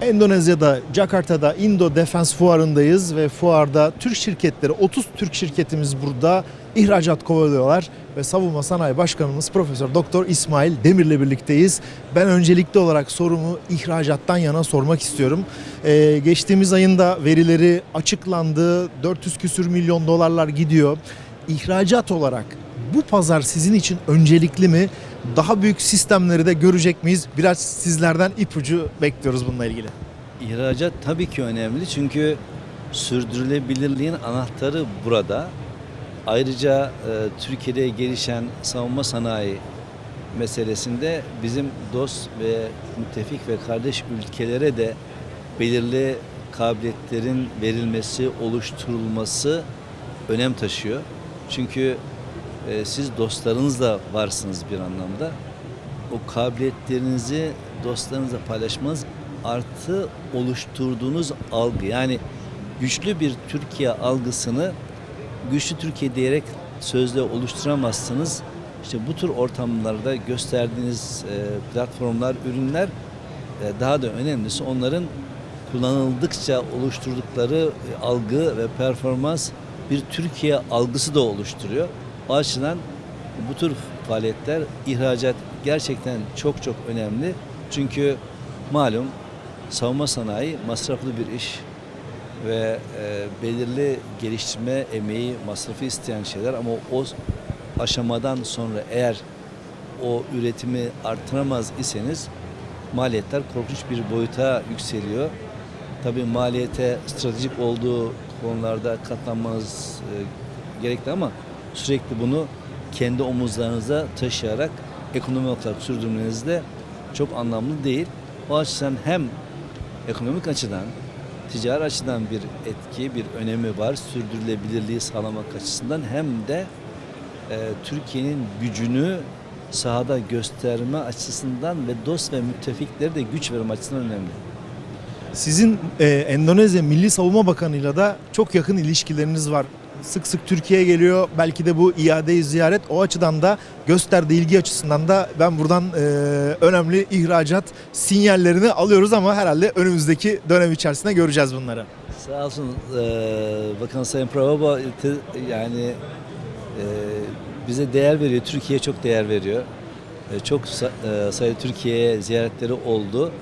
Endonezya'da, Jakarta'da Indo Defense Fuarı'ndayız ve fuarda Türk şirketleri, 30 Türk şirketimiz burada ihracat kovalıyorlar ve Savunma Sanayi Başkanımız Profesör Doktor İsmail Demir'le birlikteyiz. Ben öncelikli olarak sorumu ihracattan yana sormak istiyorum. Ee, geçtiğimiz ayında verileri açıklandı. 400 küsür milyon dolarlar gidiyor. İhracat olarak bu pazar sizin için öncelikli mi? Daha büyük sistemleri de görecek miyiz? Biraz sizlerden ipucu bekliyoruz bununla ilgili. İhracat tabii ki önemli çünkü sürdürülebilirliğin anahtarı burada. Ayrıca e, Türkiye'de gelişen savunma sanayi meselesinde bizim dost ve müttefik ve kardeş ülkelere de belirli kabiliyetlerin verilmesi, oluşturulması önem taşıyor. Çünkü e, siz dostlarınızla varsınız bir anlamda. O kabiliyetlerinizi dostlarınızla paylaşmanız artı oluşturduğunuz algı. Yani güçlü bir Türkiye algısını güçlü Türkiye diyerek sözle oluşturamazsınız. İşte bu tür ortamlarda gösterdiğiniz e, platformlar, ürünler e, daha da önemlisi onların kullanıldıkça oluşturdukları e, algı ve performans bir Türkiye algısı da oluşturuyor. O açıdan bu tür faaliyetler, ihracat gerçekten çok çok önemli. Çünkü malum savunma sanayi masraflı bir iş ve e, belirli geliştirme emeği, masrafı isteyen şeyler ama o aşamadan sonra eğer o üretimi artıramaz iseniz maliyetler korkunç bir boyuta yükseliyor. Tabii maliyete stratejik olduğu konularda katlanmanız e, gerekli ama sürekli bunu kendi omuzlarınıza taşıyarak ekonomi olarak sürdürmeniz de çok anlamlı değil. O açıdan hem ekonomik açıdan, ticari açıdan bir etki, bir önemi var. Sürdürülebilirliği sağlamak açısından hem de e, Türkiye'nin gücünü sahada gösterme açısından ve dost ve müttefikleri de güç verme açısından önemli. Sizin e, Endonezya Milli Savunma Bakanı'yla da çok yakın ilişkileriniz var. Sık sık Türkiye'ye geliyor. Belki de bu iade ziyaret o açıdan da gösterdiği ilgi açısından da ben buradan e, önemli ihracat sinyallerini alıyoruz ama herhalde önümüzdeki dönem içerisinde göreceğiz bunları. Sağ olsun e, Bakan Sayın Prababa te- yani e, bize değer veriyor, Türkiye'ye çok değer veriyor. E, çok e, sayıda Türkiye'ye ziyaretleri oldu.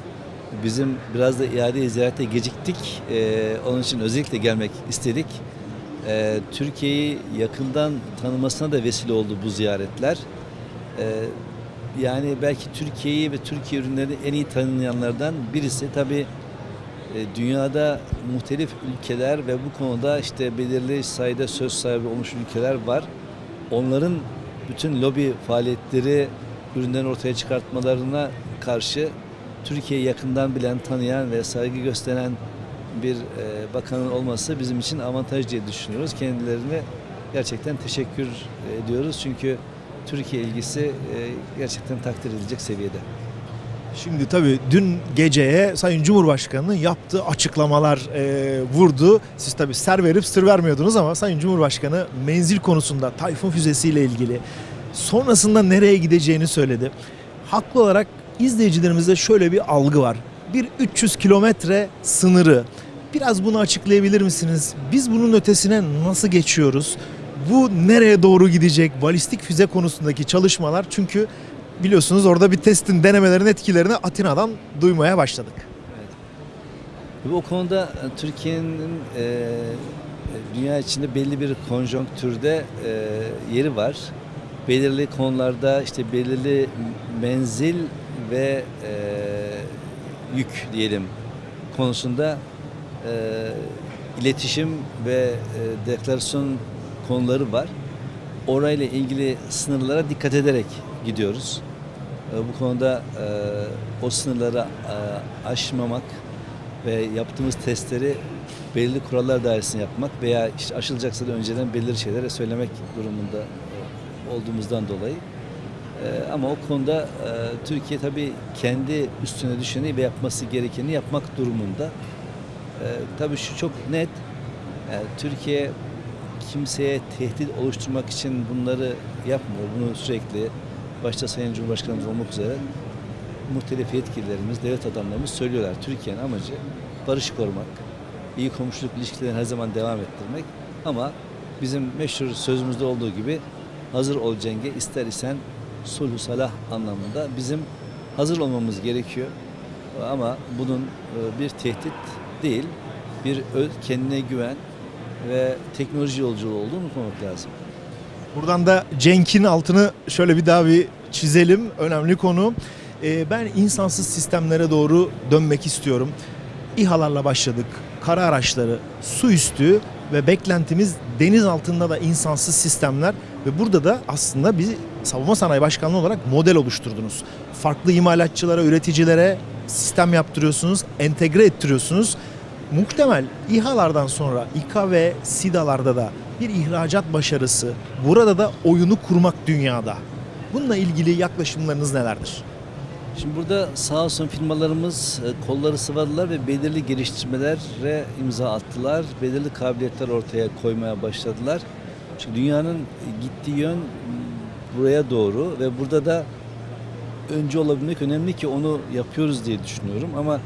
Bizim biraz da iade ziyarete geciktik. E, onun için özellikle gelmek istedik. E, Türkiye'yi yakından tanımasına da vesile oldu bu ziyaretler. E, yani belki Türkiye'yi ve Türkiye ürünlerini en iyi tanıyanlardan birisi. Tabii e, dünyada muhtelif ülkeler ve bu konuda işte belirli sayıda söz sahibi olmuş ülkeler var. Onların bütün lobi faaliyetleri ürünlerin ortaya çıkartmalarına karşı Türkiye'yi yakından bilen, tanıyan ve saygı gösteren bir e, bakanın olması bizim için avantaj diye düşünüyoruz. Kendilerine gerçekten teşekkür ediyoruz. Çünkü Türkiye ilgisi e, gerçekten takdir edilecek seviyede. Şimdi tabii dün geceye Sayın Cumhurbaşkanı'nın yaptığı açıklamalar e, vurdu. Siz tabii ser verip sır vermiyordunuz ama Sayın Cumhurbaşkanı menzil konusunda Tayfun füzesiyle ilgili sonrasında nereye gideceğini söyledi. Haklı olarak izleyicilerimizde şöyle bir algı var. Bir 300 kilometre sınırı. Biraz bunu açıklayabilir misiniz? Biz bunun ötesine nasıl geçiyoruz? Bu nereye doğru gidecek? Balistik füze konusundaki çalışmalar çünkü biliyorsunuz orada bir testin denemelerin etkilerini Atina'dan duymaya başladık. Ve o konuda e, Türkiye'nin e, dünya içinde belli bir konjonktürde e, yeri var. Belirli konularda işte belirli menzil ve e, yük diyelim konusunda e, iletişim ve e, deklarasyon konuları var. Orayla ilgili sınırlara dikkat ederek gidiyoruz. E, bu konuda e, o sınırları e, aşmamak ve yaptığımız testleri belirli kurallar dairesinde yapmak veya işte aşılacaksa da önceden belirli şeylere söylemek durumunda e, olduğumuzdan dolayı. E, ama o konuda e, Türkiye tabii kendi üstüne düşeni ve yapması gerekeni yapmak durumunda. E, tabii şu çok net. e, Türkiye kimseye tehdit oluşturmak için bunları yapmıyor. Bunu sürekli başta Sayın Cumhurbaşkanımız olmak üzere muhtelif yetkililerimiz, devlet adamlarımız söylüyorlar. Türkiye'nin amacı barışı korumak, iyi komşuluk ilişkilerini her zaman devam ettirmek. Ama bizim meşhur sözümüzde olduğu gibi hazır ol cenge ister isen sulhu salah anlamında bizim hazır olmamız gerekiyor. Ama bunun e, bir tehdit değil, bir kendine güven ve teknoloji yolculuğu olduğunu unutmamak lazım. Buradan da Cenk'in altını şöyle bir daha bir çizelim. Önemli konu. Ee, ben insansız sistemlere doğru dönmek istiyorum. İHA'larla başladık. Kara araçları, su üstü ve beklentimiz deniz altında da insansız sistemler ve burada da aslında bir savunma sanayi başkanlığı olarak model oluşturdunuz. Farklı imalatçılara, üreticilere sistem yaptırıyorsunuz, entegre ettiriyorsunuz. Muhtemel İHA'lardan sonra İKA ve SİDA'larda da bir ihracat başarısı, burada da oyunu kurmak dünyada. Bununla ilgili yaklaşımlarınız nelerdir? Şimdi burada sağ olsun firmalarımız e, kolları sıvadılar ve belirli geliştirmelere imza attılar. Belirli kabiliyetler ortaya koymaya başladılar. Çünkü dünyanın gittiği yön buraya doğru ve burada da önce olabilmek önemli ki onu yapıyoruz diye düşünüyorum. Ama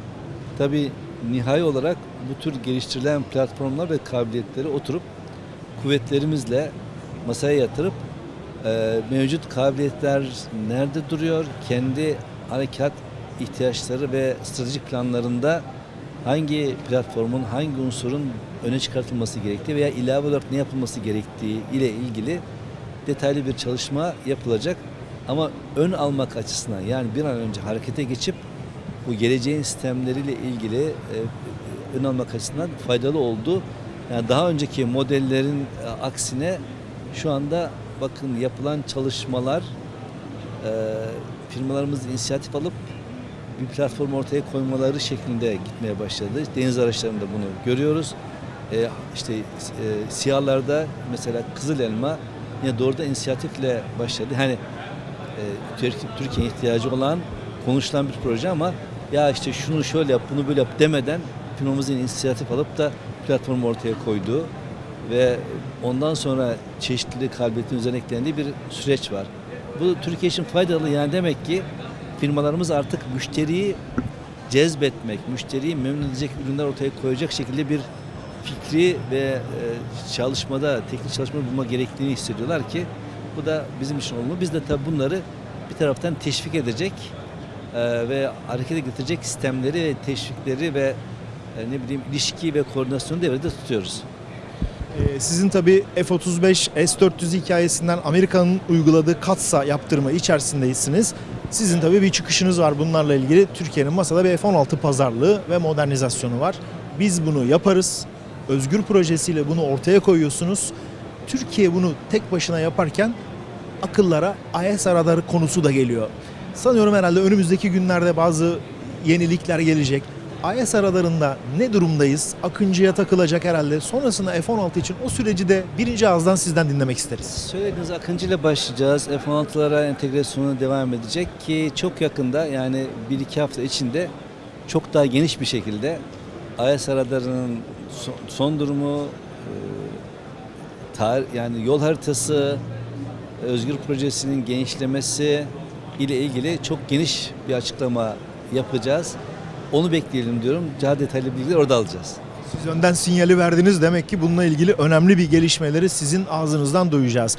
tabii nihai olarak bu tür geliştirilen platformlar ve kabiliyetleri oturup kuvvetlerimizle masaya yatırıp e, mevcut kabiliyetler nerede duruyor? Kendi harekat ihtiyaçları ve stratejik planlarında hangi platformun, hangi unsurun öne çıkartılması gerektiği veya ilave olarak ne yapılması gerektiği ile ilgili detaylı bir çalışma yapılacak. Ama ön almak açısından yani bir an önce harekete geçip bu geleceğin sistemleriyle ilgili e, ön almak açısından faydalı oldu. Yani daha önceki modellerin e, aksine şu anda bakın yapılan çalışmalar e, firmalarımız inisiyatif alıp bir platform ortaya koymaları şeklinde gitmeye başladı. Deniz araçlarında bunu görüyoruz. E, işte e, siyalarda mesela Kızıl Elma yine doğrudan inisiyatifle başladı. Hani e, Türk- Türkiye'ye ihtiyacı olan konuşulan bir proje ama ya işte şunu şöyle yap, bunu böyle yap demeden firmamızın inisiyatif alıp da platformu ortaya koyduğu ve ondan sonra çeşitli kabiliyetin üzerine eklendiği bir süreç var. Bu Türkiye için faydalı yani demek ki firmalarımız artık müşteriyi cezbetmek, müşteriyi memnun edecek ürünler ortaya koyacak şekilde bir fikri ve e, çalışmada, teknik çalışma bulma gerektiğini hissediyorlar ki bu da bizim için olumlu. Biz de tabii bunları bir taraftan teşvik edecek e, ve harekete getirecek sistemleri teşvikleri ve e, ne bileyim ilişki ve koordinasyonu devrede tutuyoruz. Sizin tabi F-35, S-400 hikayesinden Amerika'nın uyguladığı katsa yaptırma içerisindesiniz. Sizin tabi bir çıkışınız var bunlarla ilgili. Türkiye'nin masada bir F-16 pazarlığı ve modernizasyonu var. Biz bunu yaparız. Özgür projesiyle bunu ortaya koyuyorsunuz. Türkiye bunu tek başına yaparken akıllara IS radarı konusu da geliyor. Sanıyorum herhalde önümüzdeki günlerde bazı yenilikler gelecek. IS radarında ne durumdayız? Akıncı'ya takılacak herhalde. Sonrasında F-16 için o süreci de birinci ağızdan sizden dinlemek isteriz. Söylediğiniz Akıncı ile başlayacağız. F-16'lara entegrasyonu devam edecek ki çok yakında yani 1-2 hafta içinde çok daha geniş bir şekilde IS radarının son, durumu, e, yani yol haritası, Özgür Projesi'nin genişlemesi ile ilgili çok geniş bir açıklama yapacağız. Onu bekleyelim diyorum. Daha detaylı bilgileri orada alacağız. Siz önden sinyali verdiniz. Demek ki bununla ilgili önemli bir gelişmeleri sizin ağzınızdan duyacağız.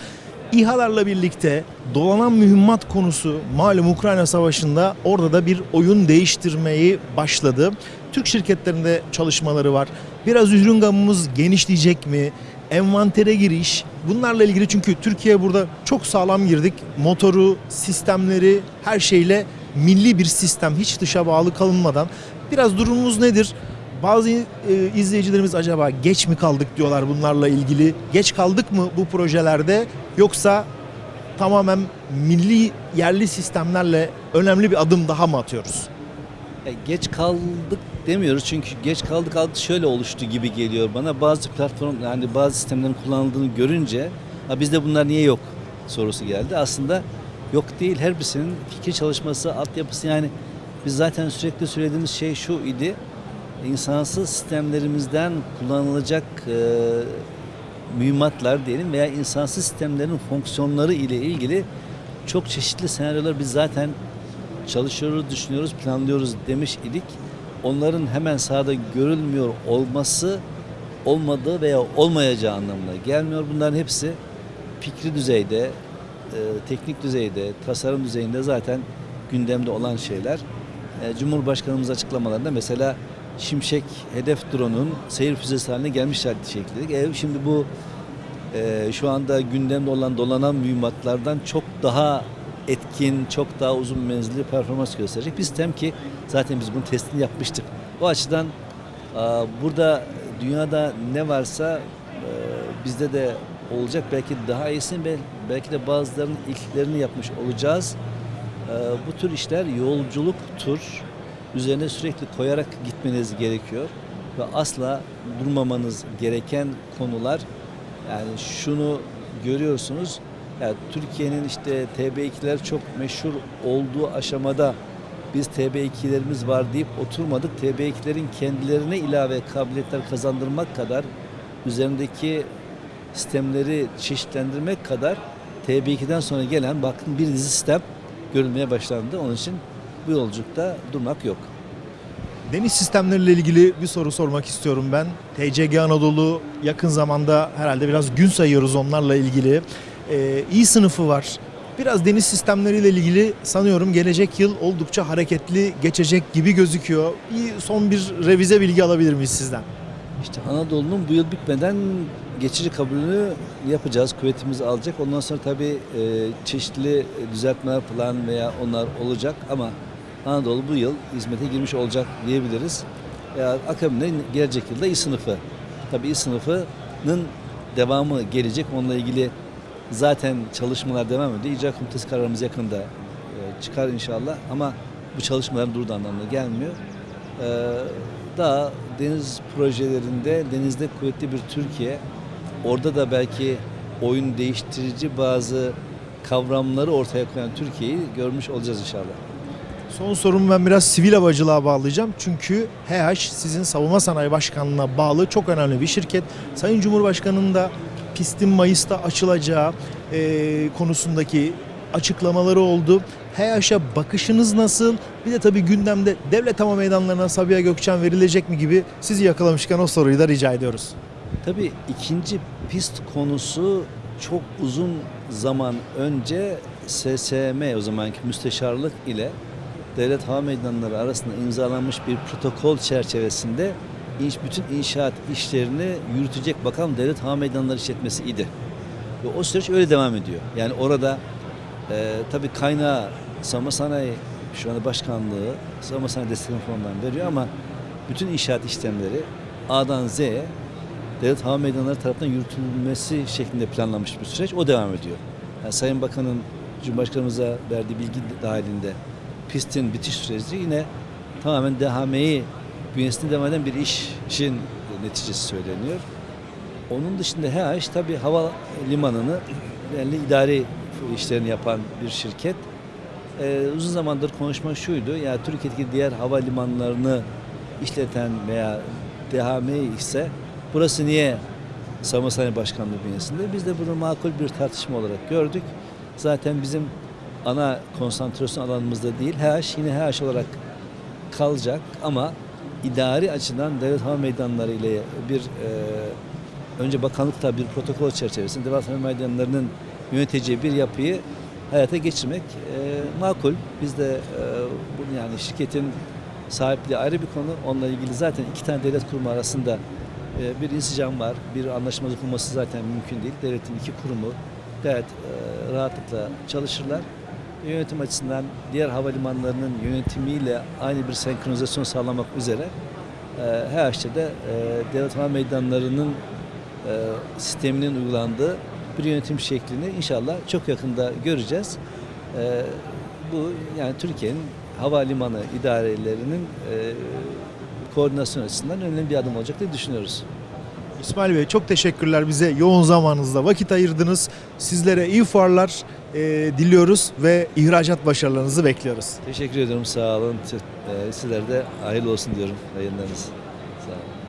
İHA'larla birlikte dolanan mühimmat konusu malum Ukrayna Savaşı'nda orada da bir oyun değiştirmeyi başladı. Türk şirketlerinde çalışmaları var. Biraz ürün gamımız genişleyecek mi? Envantere giriş. Bunlarla ilgili çünkü Türkiye burada çok sağlam girdik. Motoru, sistemleri her şeyle milli bir sistem hiç dışa bağlı kalınmadan. Biraz durumumuz nedir? Bazı e, izleyicilerimiz acaba geç mi kaldık diyorlar bunlarla ilgili. Geç kaldık mı bu projelerde yoksa tamamen milli yerli sistemlerle önemli bir adım daha mı atıyoruz? E, geç kaldık demiyoruz çünkü geç kaldık algısı şöyle oluştu gibi geliyor bana. Bazı platform yani bazı sistemlerin kullanıldığını görünce ha bizde bunlar niye yok sorusu geldi. Aslında yok değil her birisinin fikir çalışması, altyapısı yani biz zaten sürekli söylediğimiz şey şu idi. İnsansız sistemlerimizden kullanılacak e, mühimmatlar diyelim veya insansız sistemlerin fonksiyonları ile ilgili çok çeşitli senaryolar biz zaten çalışıyoruz, düşünüyoruz, planlıyoruz demiş idik. Onların hemen sahada görülmüyor olması olmadığı veya olmayacağı anlamına gelmiyor. Bunların hepsi fikri düzeyde, teknik düzeyde, tasarım düzeyinde zaten gündemde olan şeyler. E, Cumhurbaşkanımız açıklamalarında mesela Şimşek hedef drone'un seyir füzesi haline gelmiş şekilde. E, şimdi bu e, şu anda gündemde olan dolanan mühimmatlardan çok daha etkin, çok daha uzun menzilli performans gösterecek bir sistem ki zaten biz bunun testini yapmıştık. O açıdan e, burada dünyada ne varsa e, bizde de olacak. Belki daha iyisini bel- belki de bazılarının ilklerini yapmış olacağız. E, bu tür işler yolculuktur. Üzerine sürekli koyarak gitmeniz gerekiyor ve asla durmamanız gereken konular. Yani şunu görüyorsunuz. Yani Türkiye'nin işte TB2'ler çok meşhur olduğu aşamada biz TB2'lerimiz var deyip oturmadık. TB2'lerin kendilerine ilave kabiliyetler kazandırmak kadar üzerindeki sistemleri çeşitlendirmek kadar TB2'den sonra gelen bakın bir dizi sistem görülmeye başlandı. Onun için bu yolculukta durmak yok. Deniz sistemleriyle ilgili bir soru sormak istiyorum ben. TCG Anadolu yakın zamanda herhalde biraz gün sayıyoruz onlarla ilgili. Ee, iyi sınıfı var. Biraz deniz sistemleriyle ilgili sanıyorum gelecek yıl oldukça hareketli geçecek gibi gözüküyor. Bir son bir revize bilgi alabilir miyiz sizden? İşte Anadolu'nun bu yıl bitmeden geçici kabulünü yapacağız. Kuvvetimizi alacak. Ondan sonra tabii e, çeşitli düzeltmeler falan veya onlar olacak ama Anadolu bu yıl hizmete girmiş olacak diyebiliriz. Ya, akabinde gelecek yılda İ sınıfı. Tabii İ sınıfının devamı gelecek. Onunla ilgili zaten çalışmalar devam ediyor. İcra komitesi kararımız yakında e, çıkar inşallah ama bu çalışmaların durduğu anlamına gelmiyor. Ee, daha deniz projelerinde denizde kuvvetli bir Türkiye, orada da belki oyun değiştirici bazı kavramları ortaya koyan Türkiye'yi görmüş olacağız inşallah. Son sorumu ben biraz sivil havacılığa bağlayacağım. Çünkü HH sizin savunma sanayi başkanlığına bağlı çok önemli bir şirket. Sayın Cumhurbaşkanı'nın da pistin Mayıs'ta açılacağı e, konusundaki açıklamaları oldu. HH'a bakışınız nasıl? Bir de tabii gündemde devlet hava meydanlarına Sabiha Gökçen verilecek mi gibi sizi yakalamışken o soruyu da rica ediyoruz. Tabii ikinci pist konusu çok uzun zaman önce SSM o zamanki müsteşarlık ile devlet hava meydanları arasında imzalanmış bir protokol çerçevesinde inş, bütün inşaat işlerini yürütecek bakan devlet hava meydanları işletmesi idi. Ve o süreç öyle devam ediyor. Yani orada e, tabii kaynağı savunma sanayi şu anda başkanlığı savunma sanayi destek fonundan veriyor ama bütün inşaat işlemleri A'dan Z'ye devlet hava meydanları tarafından yürütülmesi şeklinde planlanmış bir süreç. O devam ediyor. Yani Sayın Bakan'ın Cumhurbaşkanımıza verdiği bilgi dahilinde pistin bitiş süreci yine tamamen DHM'yi bünyesinde devam eden bir işin neticesi söyleniyor. Onun dışında HH tabii hava limanını belli idari işlerini yapan bir şirket. Ee, uzun zamandır konuşma şuydu. Ya Türkiye'deki diğer hava limanlarını işleten veya DHM ise burası niye Savunma Sanayi Başkanlığı bünyesinde? Biz de bunu makul bir tartışma olarak gördük. Zaten bizim ana konsantrasyon alanımızda değil. HH yine HH olarak kalacak ama idari açıdan devlet hava meydanları ile bir e, önce bakanlıkta bir protokol çerçevesinde devlet meydanlarının yöneteceği bir yapıyı hayata geçirmek e, makul. Biz de e, yani şirketin sahipliği ayrı bir konu. Onunla ilgili zaten iki tane devlet kurumu arasında e, bir insicam var. Bir anlaşmazlık olması zaten mümkün değil. Devletin iki kurumu gayet e, rahatlıkla çalışırlar. Yönetim açısından diğer havalimanlarının yönetimiyle aynı bir senkronizasyon sağlamak üzere e, HH'de de e, devlet hava meydanlarının sisteminin uygulandığı bir yönetim şeklini inşallah çok yakında göreceğiz. E, bu yani Türkiye'nin havalimanı idarelerinin e, koordinasyon açısından önemli bir adım olacak diye düşünüyoruz. İsmail Bey çok teşekkürler bize yoğun zamanınızda vakit ayırdınız. Sizlere iyi fuarlar e, diliyoruz ve ihracat başarılarınızı bekliyoruz. Teşekkür ediyorum sağ olun. Sizlere de hayırlı olsun diyorum yayınlarınız.